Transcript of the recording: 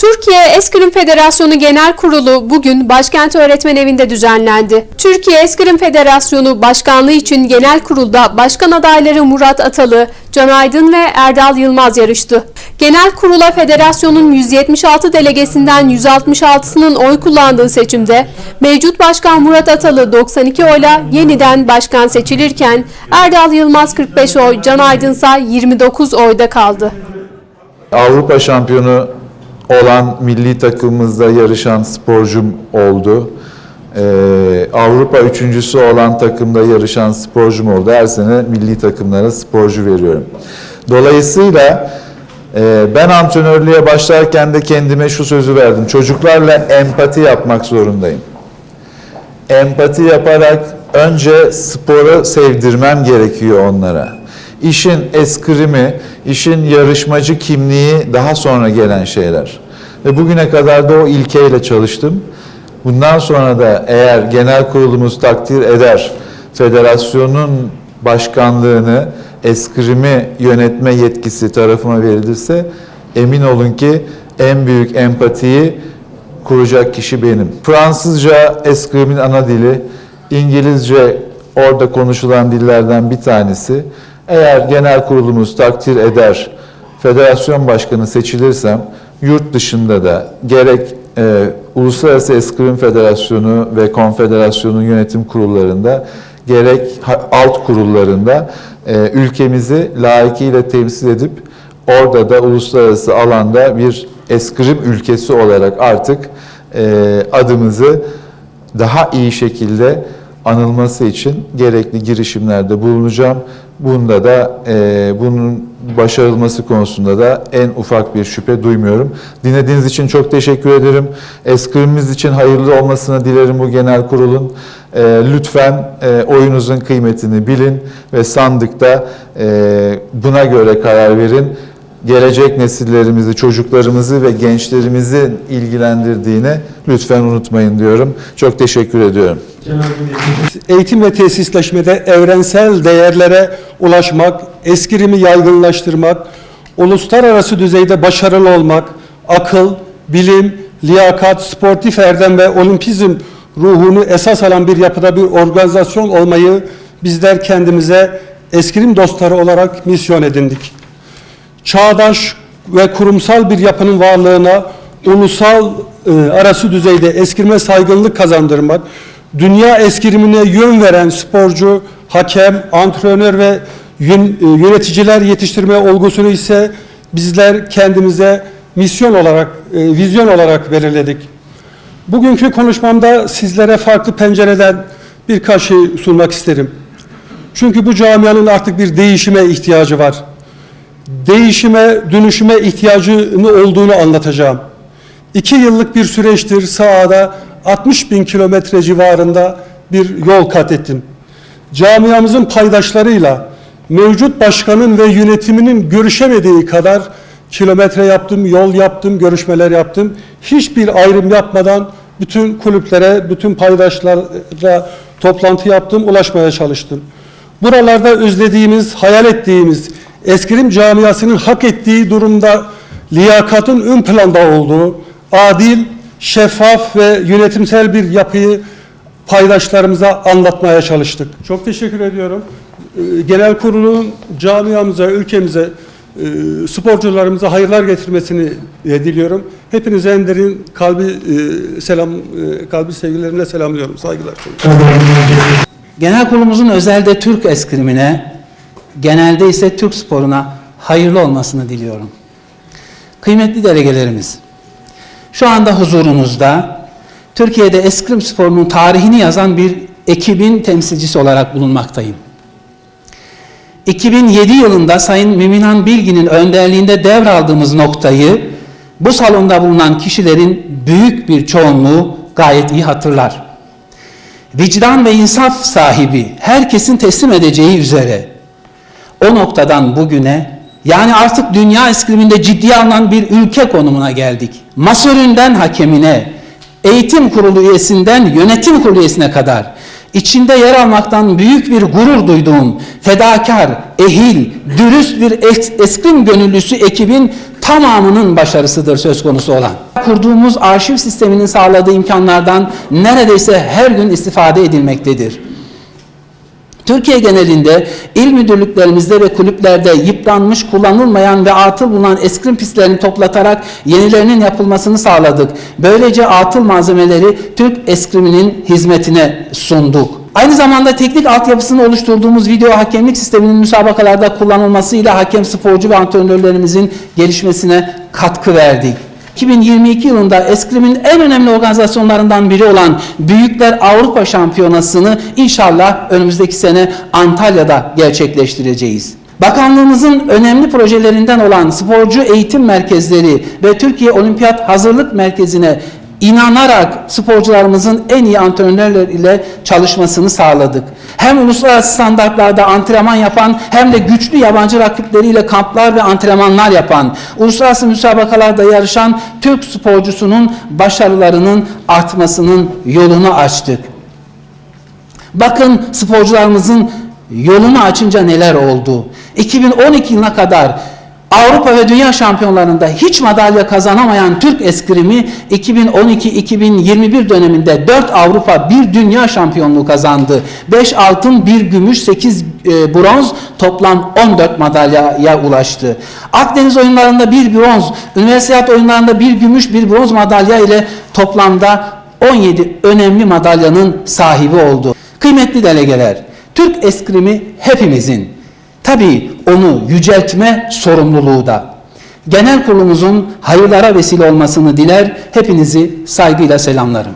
Türkiye Eskrim Federasyonu Genel Kurulu bugün Başkent Öğretmen Evi'nde düzenlendi. Türkiye Eskrim Federasyonu Başkanlığı için genel kurulda başkan adayları Murat Atalı, Can Aydın ve Erdal Yılmaz yarıştı. Genel kurula federasyonun 176 delegesinden 166'sının oy kullandığı seçimde mevcut başkan Murat Atalı 92 oyla yeniden başkan seçilirken Erdal Yılmaz 45 oy, Can Aydın ise 29 oyda kaldı. Avrupa şampiyonu olan milli takımımızda yarışan sporcum oldu. Ee, Avrupa üçüncüsü olan takımda yarışan sporcum oldu. Her sene milli takımlara sporcu veriyorum. Dolayısıyla e, ben antrenörlüğe başlarken de kendime şu sözü verdim. Çocuklarla empati yapmak zorundayım. Empati yaparak önce sporu sevdirmem gerekiyor onlara. İşin eskrimi, işin yarışmacı kimliği daha sonra gelen şeyler. Ve bugüne kadar da o ilkeyle çalıştım. Bundan sonra da eğer genel kurulumuz takdir eder, federasyonun başkanlığını, eskrimi yönetme yetkisi tarafıma verilirse emin olun ki en büyük empatiyi kuracak kişi benim. Fransızca eskrimin ana dili, İngilizce orada konuşulan dillerden bir tanesi. Eğer genel kurulumuz takdir eder, federasyon başkanı seçilirsem yurt dışında da gerek e, Uluslararası Eskrim Federasyonu ve Konfederasyonu yönetim kurullarında gerek alt kurullarında e, ülkemizi layıkıyla temsil edip orada da uluslararası alanda bir eskrim ülkesi olarak artık e, adımızı daha iyi şekilde anılması için gerekli girişimlerde bulunacağım. Bunda da e, bunun başarılması konusunda da en ufak bir şüphe duymuyorum. Dinlediğiniz için çok teşekkür ederim. Eskrimimiz için hayırlı olmasını dilerim bu genel kurulun. E, lütfen e, oyunuzun kıymetini bilin ve sandıkta e, buna göre karar verin gelecek nesillerimizi, çocuklarımızı ve gençlerimizi ilgilendirdiğini lütfen unutmayın diyorum. Çok teşekkür ediyorum. Eğitim ve tesisleşmede evrensel değerlere ulaşmak, eskrimi yaygınlaştırmak, uluslararası düzeyde başarılı olmak, akıl, bilim, liyakat, sportif erdem ve olimpizm ruhunu esas alan bir yapıda bir organizasyon olmayı bizler kendimize eskrim dostları olarak misyon edindik. Çağdaş ve kurumsal bir yapının varlığına ulusal e, arası düzeyde eskirme saygınlık kazandırmak, dünya eskrimine yön veren sporcu, hakem, antrenör ve yön- e, yöneticiler yetiştirme olgusunu ise bizler kendimize misyon olarak, e, vizyon olarak belirledik. Bugünkü konuşmamda sizlere farklı pencereden birkaç şey sunmak isterim. Çünkü bu camianın artık bir değişime ihtiyacı var değişime, dönüşüme ihtiyacını olduğunu anlatacağım. İki yıllık bir süreçtir sahada 60 bin kilometre civarında bir yol kat ettim. Camiamızın paydaşlarıyla mevcut başkanın ve yönetiminin görüşemediği kadar kilometre yaptım, yol yaptım, görüşmeler yaptım. Hiçbir ayrım yapmadan bütün kulüplere, bütün paydaşlara toplantı yaptım, ulaşmaya çalıştım. Buralarda özlediğimiz, hayal ettiğimiz, eskrim camiasının hak ettiği durumda liyakatın ön planda olduğu, adil, şeffaf ve yönetimsel bir yapıyı paydaşlarımıza anlatmaya çalıştık. Çok teşekkür ediyorum. Ee, Genel kurulun camiamıza, ülkemize, e, sporcularımıza hayırlar getirmesini e, diliyorum. Hepinize en derin kalbi e, selam, kalbi sevgilerimle selamlıyorum. Saygılar. Genel kurulumuzun özelde Türk eskrimine, genelde ise Türk sporuna hayırlı olmasını diliyorum. Kıymetli delegelerimiz, şu anda huzurunuzda Türkiye'de eskrim sporunun tarihini yazan bir ekibin temsilcisi olarak bulunmaktayım. 2007 yılında Sayın Müminhan Bilgin'in önderliğinde devraldığımız noktayı bu salonda bulunan kişilerin büyük bir çoğunluğu gayet iyi hatırlar vicdan ve insaf sahibi herkesin teslim edeceği üzere o noktadan bugüne yani artık dünya eskriminde ciddiye alınan bir ülke konumuna geldik. Masöründen hakemine, eğitim kurulu üyesinden yönetim kurulu üyesine kadar içinde yer almaktan büyük bir gurur duyduğum fedakar, ehil, dürüst bir es- eskrim gönüllüsü ekibin tamamının başarısıdır söz konusu olan. Kurduğumuz arşiv sisteminin sağladığı imkanlardan neredeyse her gün istifade edilmektedir. Türkiye genelinde il müdürlüklerimizde ve kulüplerde yıpranmış, kullanılmayan ve atıl bulunan eskrim pistlerini toplatarak yenilerinin yapılmasını sağladık. Böylece atıl malzemeleri Türk eskriminin hizmetine sunduk. Aynı zamanda teknik altyapısını oluşturduğumuz video hakemlik sisteminin müsabakalarda kullanılmasıyla hakem sporcu ve antrenörlerimizin gelişmesine katkı verdik. 2022 yılında Eskrim'in en önemli organizasyonlarından biri olan Büyükler Avrupa Şampiyonası'nı inşallah önümüzdeki sene Antalya'da gerçekleştireceğiz. Bakanlığımızın önemli projelerinden olan sporcu eğitim merkezleri ve Türkiye Olimpiyat Hazırlık Merkezi'ne inanarak sporcularımızın en iyi antrenörler ile çalışmasını sağladık. Hem uluslararası standartlarda antrenman yapan hem de güçlü yabancı rakipleriyle kamplar ve antrenmanlar yapan, uluslararası müsabakalarda yarışan Türk sporcusunun başarılarının artmasının yolunu açtık. Bakın sporcularımızın yolunu açınca neler oldu. 2012 yılına kadar Avrupa ve Dünya Şampiyonlarında hiç madalya kazanamayan Türk eskrimi 2012-2021 döneminde 4 Avrupa 1 Dünya Şampiyonluğu kazandı. 5 altın, 1 gümüş, 8 e, bronz toplam 14 madalyaya ulaştı. Akdeniz oyunlarında 1 bronz, üniversite oyunlarında 1 gümüş, 1 bronz madalya ile toplamda 17 önemli madalyanın sahibi oldu. Kıymetli delegeler, Türk eskrimi hepimizin. Tabii onu yüceltme sorumluluğu da. Genel kurulumuzun hayırlara vesile olmasını diler, hepinizi saygıyla selamlarım.